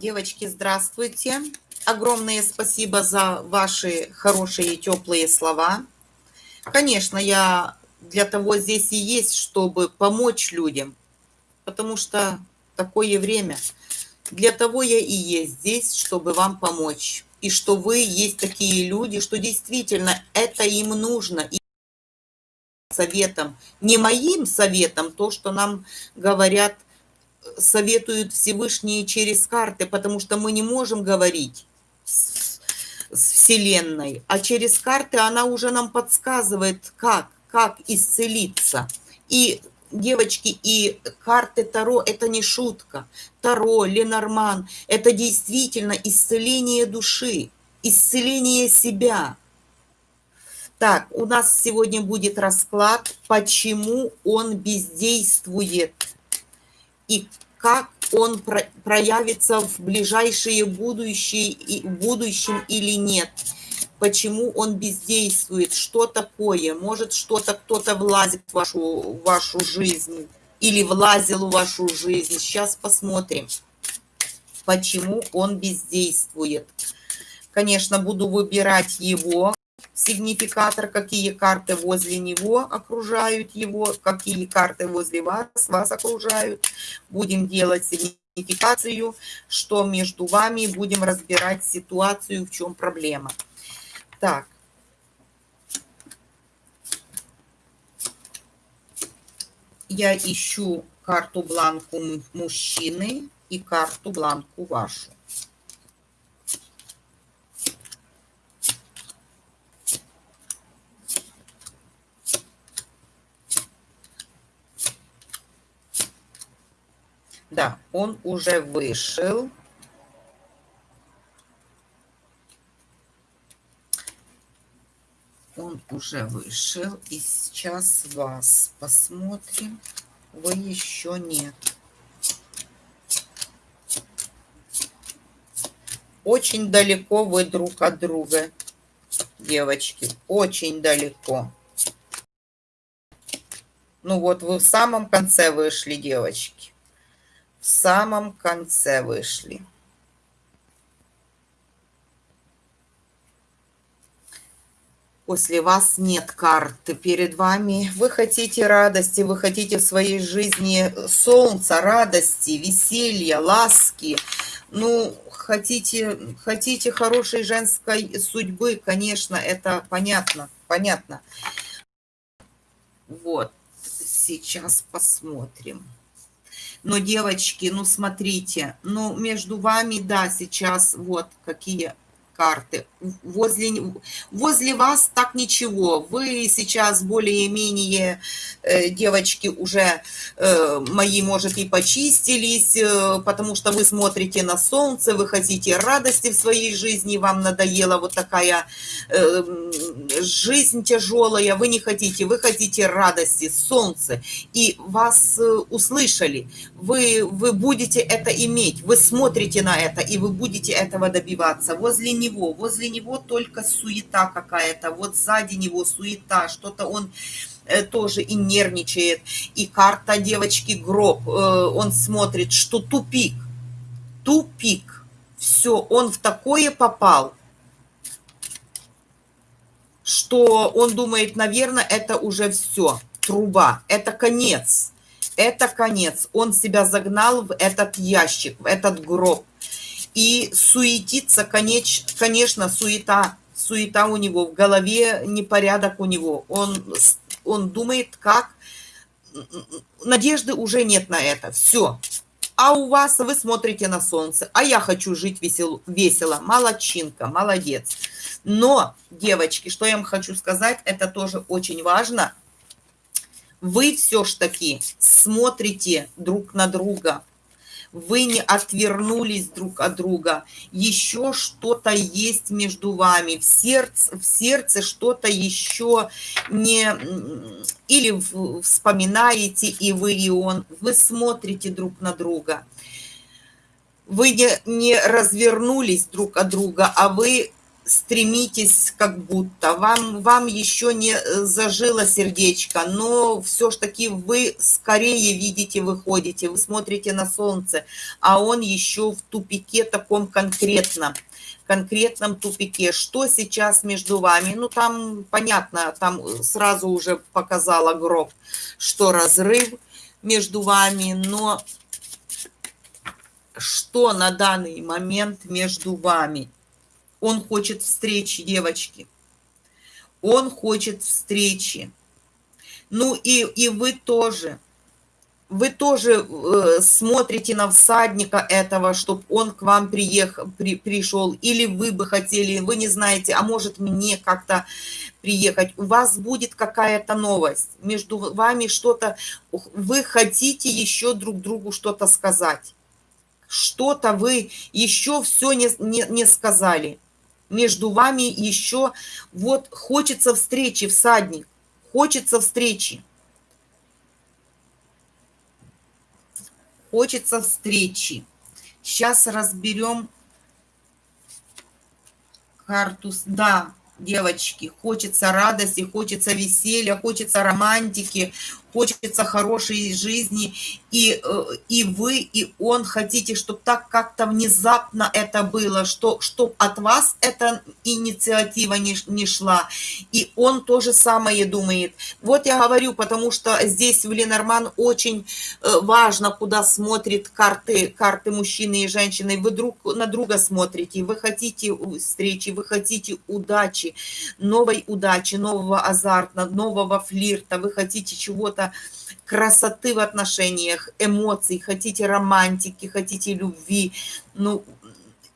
Девочки, здравствуйте. Огромное спасибо за ваши хорошие теплые слова. Конечно, я для того здесь и есть, чтобы помочь людям, потому что такое время. Для того я и есть здесь, чтобы вам помочь. И что вы есть такие люди, что действительно это им нужно. И советом, не моим советом, то, что нам говорят – советуют Всевышние через карты, потому что мы не можем говорить с, с Вселенной, а через карты она уже нам подсказывает, как, как исцелиться. И девочки, и карты Таро – это не шутка. Таро, Ленорман – это действительно исцеление души, исцеление себя. Так, у нас сегодня будет расклад, почему он бездействует и как он проявится в ближайшее будущее, и в будущем или нет. Почему он бездействует, что такое, может что-то кто-то влазит в вашу, в вашу жизнь или влазил в вашу жизнь. Сейчас посмотрим, почему он бездействует. Конечно, буду выбирать его сигнификатор, какие карты возле него окружают его, какие карты возле вас, вас окружают. Будем делать сигнификацию, что между вами, будем разбирать ситуацию, в чем проблема. Так. Я ищу карту бланку мужчины и карту бланку вашу. Да, он уже вышел. Он уже вышел. И сейчас вас посмотрим. Вы еще нет. Очень далеко вы друг от друга, девочки. Очень далеко. Ну вот, вы в самом конце вышли, девочки самом конце вышли. После вас нет карты перед вами. Вы хотите радости, вы хотите в своей жизни солнца, радости, веселья, ласки. Ну, хотите, хотите хорошей женской судьбы, конечно, это понятно, понятно. Вот, сейчас посмотрим. Но, девочки, ну смотрите, ну между вами, да, сейчас вот какие карты. Возле, возле вас так ничего. Вы сейчас более-менее, э, девочки, уже э, мои, может, и почистились, э, потому что вы смотрите на солнце, вы хотите радости в своей жизни, вам надоела вот такая жизнь тяжелая, вы не хотите, вы хотите радости, солнце, и вас услышали. Вы, вы будете это иметь, вы смотрите на это, и вы будете этого добиваться. Возле него него, него только суета какая-то, вот сзади него суета, что-то он э, тоже и нервничает. И карта девочки гроб, э, он смотрит, что тупик, тупик, все, он в такое попал, что он думает, наверное, это уже все, труба, это конец, это конец. Он себя загнал в этот ящик, в этот гроб. И суетиться, конечно, суета, суета у него, в голове непорядок у него. Он, он думает, как... Надежды уже нет на это. Все. А у вас вы смотрите на солнце. А я хочу жить весел, весело. Молодчинка, молодец. Но, девочки, что я вам хочу сказать, это тоже очень важно. Вы все ж таки смотрите друг на друга вы не отвернулись друг от друга, еще что-то есть между вами, в сердце, в сердце что-то еще не... Или вспоминаете и вы, и он, вы смотрите друг на друга. Вы не, не развернулись друг от друга, а вы стремитесь как будто, вам, вам еще не э, зажило сердечко, но все ж таки вы скорее видите, выходите, вы смотрите на солнце, а он еще в тупике таком конкретном, конкретном тупике. Что сейчас между вами? Ну, там понятно, там сразу уже показала гроб, что разрыв между вами, но что на данный момент между вами – он хочет встречи, девочки. Он хочет встречи. Ну и, и вы тоже. Вы тоже э, смотрите на всадника этого, чтобы он к вам приехал, при, пришел. Или вы бы хотели, вы не знаете, а может мне как-то приехать. У вас будет какая-то новость. Между вами что-то, вы хотите еще друг другу что-то сказать. Что-то вы еще все не, не, не сказали между вами еще вот хочется встречи, всадник, хочется встречи. Хочется встречи. Сейчас разберем карту. Да, девочки, хочется радости, хочется веселья, хочется романтики, хочется хорошей жизни, и, э, и вы, и он хотите, чтобы так как-то внезапно это было, что, чтобы от вас эта инициатива не, не шла, и он то же самое думает. Вот я говорю, потому что здесь в Ленорман очень э, важно, куда смотрит карты, карты мужчины и женщины, вы друг на друга смотрите, вы хотите встречи, вы хотите удачи, новой удачи, нового азарта, нового флирта, вы хотите чего-то чего-то, красоты в отношениях, эмоций, хотите романтики, хотите любви, ну,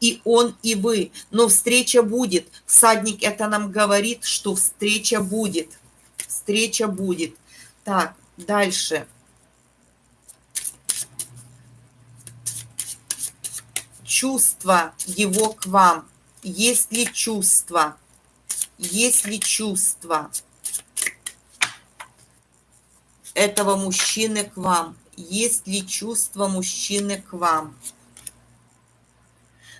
и он, и вы. Но встреча будет. Всадник это нам говорит, что встреча будет. Встреча будет. Так, дальше. Чувство его к вам. Есть ли чувство? Есть ли чувство? Этого мужчины к вам? Есть ли чувство мужчины к вам?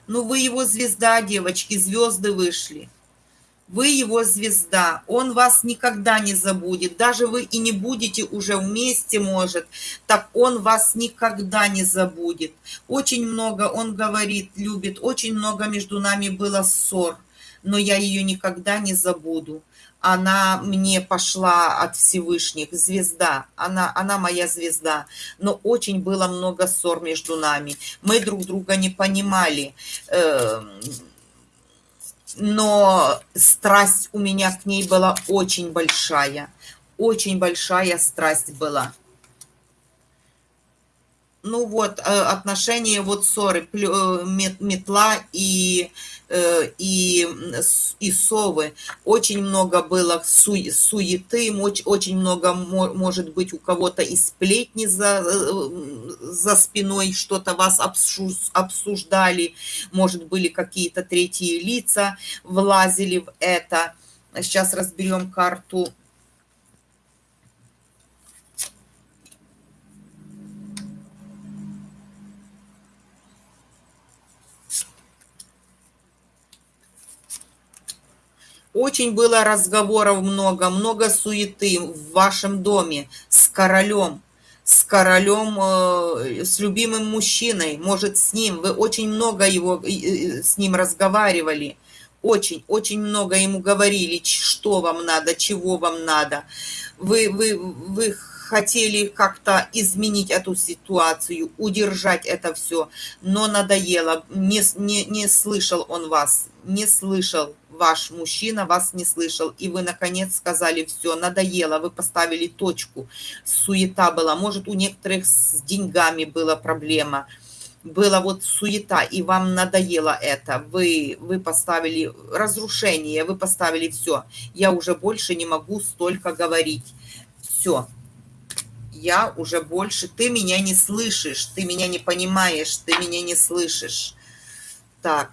Ну, вы его звезда, девочки, звезды вышли. Вы его звезда, он вас никогда не забудет. Даже вы и не будете уже вместе, может, так он вас никогда не забудет. Очень много, он говорит, любит, очень много между нами было ссор, но я ее никогда не забуду она мне пошла от Всевышних, звезда, она, она моя звезда. Но очень было много ссор между нами. Мы друг друга не понимали. Эм, но страсть у меня к ней была очень большая. Очень большая страсть была ну вот, э, отношения вот ссоры, э, метла и, э, и, и совы. Очень много было су, суеты, очень много может быть у кого-то и сплетни за, за спиной, что-то вас обсуждали, может были какие-то третьи лица, влазили в это. Сейчас разберем карту Очень было разговоров много, много суеты в вашем доме с королем, с королем, э, с любимым мужчиной, может, с ним. Вы очень много его, с ним разговаривали. Очень, очень много ему говорили, что вам надо, чего вам надо. Вы, вы, вы хотели как-то изменить эту ситуацию, удержать это все, но надоело, не, не, не слышал он вас, не слышал ваш мужчина, вас не слышал, и вы, наконец, сказали, все, надоело, вы поставили точку, суета была, может, у некоторых с деньгами была проблема, была вот суета, и вам надоело это, вы, вы поставили разрушение, вы поставили все, я уже больше не могу столько говорить, все, я уже больше, ты меня не слышишь, ты меня не понимаешь, ты меня не слышишь. Так.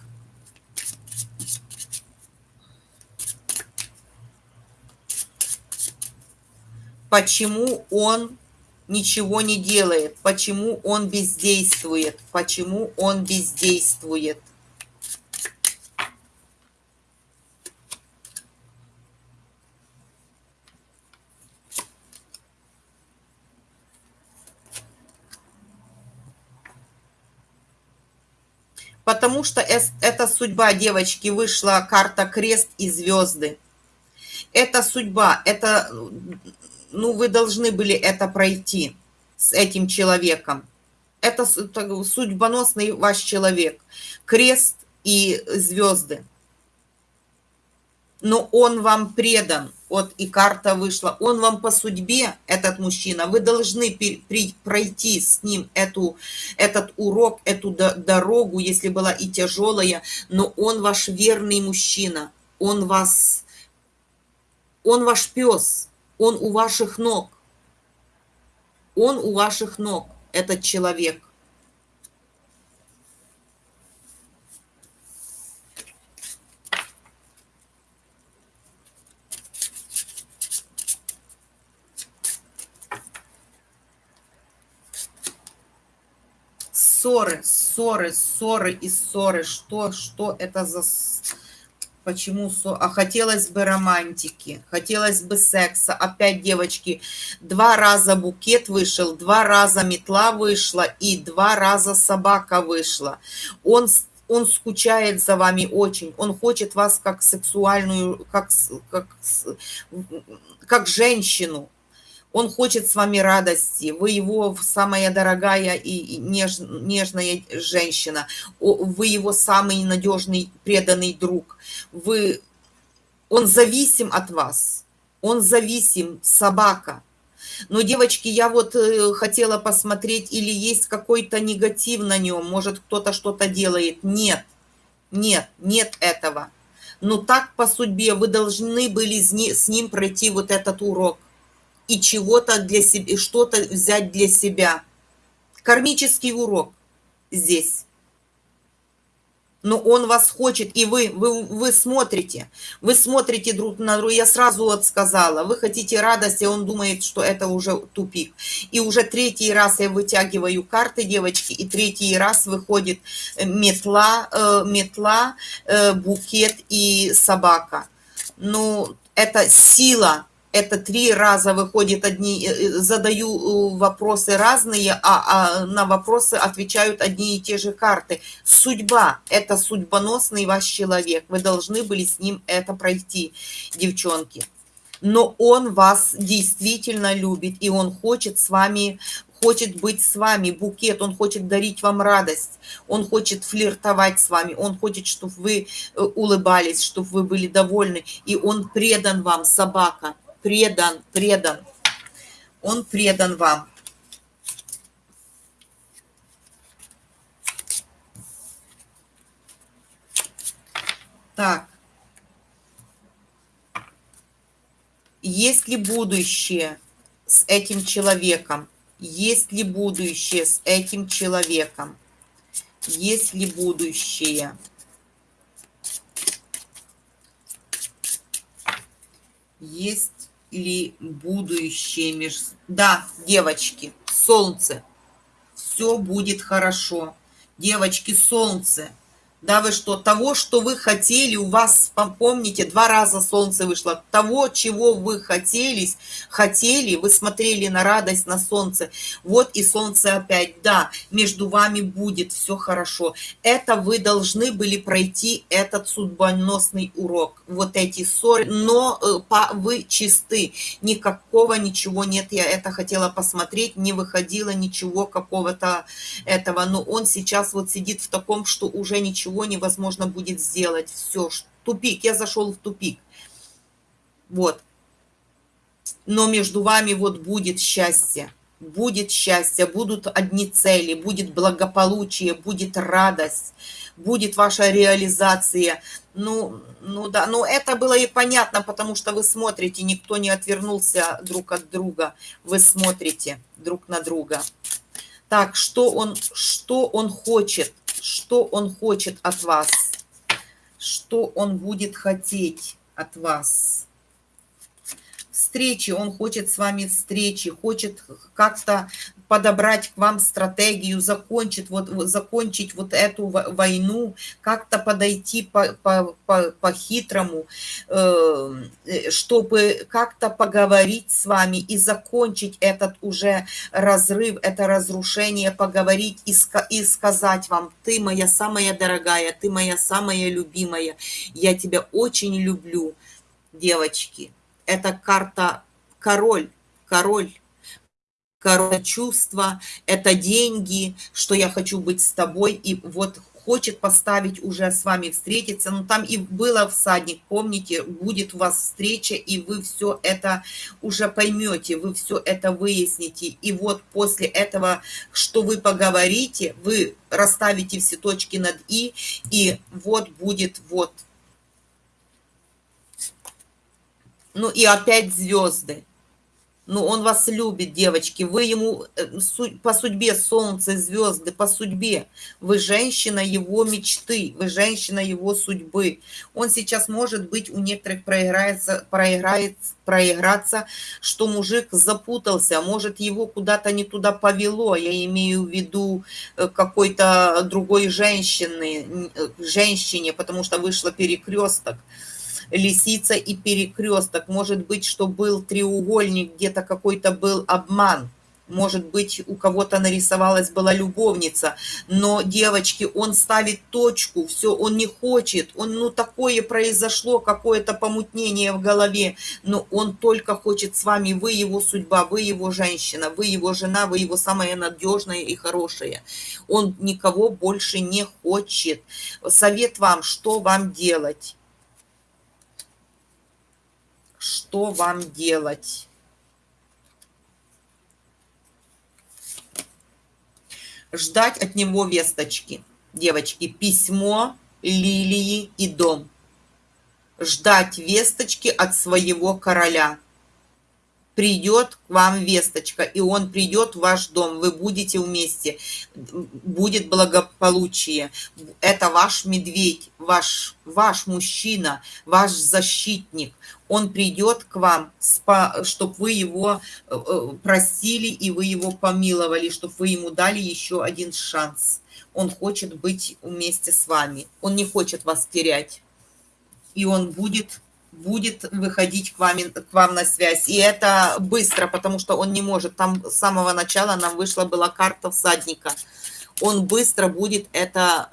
Почему он ничего не делает? Почему он бездействует? Почему он бездействует? Потому что эта судьба, девочки, вышла карта крест и звезды. Это судьба, это, ну, вы должны были это пройти с этим человеком. Это судьбоносный ваш человек. Крест и звезды. Но он вам предан. Вот и карта вышла. Он вам по судьбе, этот мужчина. Вы должны пройти с ним эту, этот урок, эту дорогу, если была и тяжелая. Но он ваш верный мужчина. Он вас... Он ваш пес. Он у ваших ног. Он у ваших ног, этот человек. Ссоры, ссоры, ссоры и ссоры. Что, что это за... Почему? А хотелось бы романтики, хотелось бы секса. Опять, девочки, два раза букет вышел, два раза метла вышла и два раза собака вышла. Он он скучает за вами очень, он хочет вас как сексуальную, как, как, как женщину, он хочет с вами радости, вы его самая дорогая и неж, нежная женщина, вы его самый надежный, преданный друг, вы, он зависим от вас, он зависим, собака. Но, девочки, я вот э, хотела посмотреть, или есть какой-то негатив на нем, может, кто-то что-то делает. Нет, нет, нет этого. Но так по судьбе вы должны были с ним пройти вот этот урок и чего-то для себя, что-то взять для себя. Кармический урок здесь. Но он вас хочет, и вы, вы, вы смотрите, вы смотрите друг на друга. Я сразу вот сказала, вы хотите радости, он думает, что это уже тупик. И уже третий раз я вытягиваю карты, девочки, и третий раз выходит метла, э, метла, э, букет и собака. Ну, это сила, это три раза выходит одни, э, э, задаю э, вопросы разные, а, а на вопросы отвечают одни и те же карты. Судьба – это судьбоносный ваш человек. Вы должны были с ним это пройти, девчонки. Но он вас действительно любит, и он хочет с вами хочет быть с вами, букет, он хочет дарить вам радость, он хочет флиртовать с вами, он хочет, чтобы вы улыбались, чтобы вы были довольны, и он предан вам, собака предан, предан. Он предан вам. Так. Есть ли будущее с этим человеком? Есть ли будущее с этим человеком? Есть ли будущее? Есть ли будущее между... Да, девочки, солнце. Все будет хорошо. Девочки, солнце. Да вы что, того, что вы хотели, у вас, помните, два раза солнце вышло, того, чего вы хотелись, хотели, вы смотрели на радость, на солнце, вот и солнце опять, да, между вами будет все хорошо. Это вы должны были пройти этот судьбоносный урок, вот эти ссоры, но э, вы чисты, никакого ничего нет, я это хотела посмотреть, не выходило ничего какого-то этого, но он сейчас вот сидит в таком, что уже ничего ничего невозможно будет сделать. Все, тупик, я зашел в тупик. Вот. Но между вами вот будет счастье. Будет счастье, будут одни цели, будет благополучие, будет радость, будет ваша реализация. Ну, ну да, но это было и понятно, потому что вы смотрите, никто не отвернулся друг от друга. Вы смотрите друг на друга. Так, что он, что он хочет? Что он хочет от вас, что он будет хотеть от вас. Встречи, он хочет с вами встречи, хочет как-то подобрать к вам стратегию, закончить вот, закончить вот эту войну, как-то подойти по-хитрому, по, по, э, чтобы как-то поговорить с вами и закончить этот уже разрыв, это разрушение, поговорить и, и сказать вам, ты моя самая дорогая, ты моя самая любимая, я тебя очень люблю, девочки. Это карта король, король король чувства, это деньги, что я хочу быть с тобой, и вот хочет поставить уже с вами встретиться, но там и было всадник, помните, будет у вас встреча, и вы все это уже поймете, вы все это выясните, и вот после этого, что вы поговорите, вы расставите все точки над «и», и вот будет вот. Ну и опять звезды. Ну, он вас любит, девочки. Вы ему э, по судьбе солнце, звезды, по судьбе. Вы женщина его мечты, вы женщина его судьбы. Он сейчас, может быть, у некоторых проиграется, проиграет, проиграться, что мужик запутался, может, его куда-то не туда повело. Я имею в виду э, какой-то другой женщины, э, женщине, потому что вышло перекресток лисица и перекресток. Может быть, что был треугольник, где-то какой-то был обман. Может быть, у кого-то нарисовалась была любовница. Но, девочки, он ставит точку, все, он не хочет. Он, ну, такое произошло, какое-то помутнение в голове. Но он только хочет с вами, вы его судьба, вы его женщина, вы его жена, вы его самая надежная и хорошая. Он никого больше не хочет. Совет вам, что вам делать? Что вам делать. Ждать от него весточки. Девочки, письмо, лилии и дом. Ждать весточки от своего короля придет к вам весточка, и он придет в ваш дом, вы будете вместе, будет благополучие. Это ваш медведь, ваш, ваш мужчина, ваш защитник. Он придет к вам, чтобы вы его э, простили и вы его помиловали, чтобы вы ему дали еще один шанс. Он хочет быть вместе с вами, он не хочет вас терять. И он будет будет выходить к вам, к вам на связь. И это быстро, потому что он не может. Там с самого начала нам вышла была карта всадника. Он быстро будет это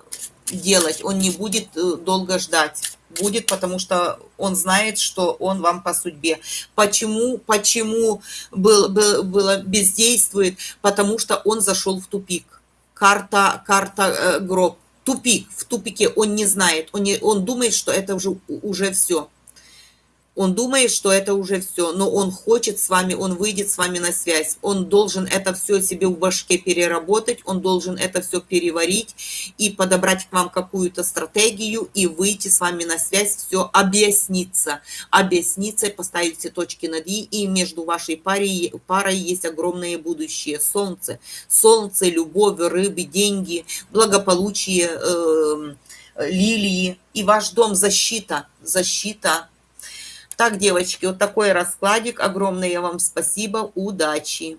делать. Он не будет э, долго ждать. Будет, потому что он знает, что он вам по судьбе. Почему, почему был, был, было бездействует? Потому что он зашел в тупик. Карта, карта э, гроб. Тупик, в тупике он не знает, он, не, он думает, что это уже, уже все. Он думает, что это уже все, но он хочет с вами, он выйдет с вами на связь. Он должен это все себе в башке переработать, он должен это все переварить и подобрать к вам какую-то стратегию и выйти с вами на связь, все объясниться. Объясниться, поставить все точки над «и», и между вашей парой, парой есть огромное будущее. Солнце. Солнце, любовь, рыбы, деньги, благополучие, э, лилии. И ваш дом защита, защита так, девочки, вот такой раскладик. Огромное вам спасибо. Удачи!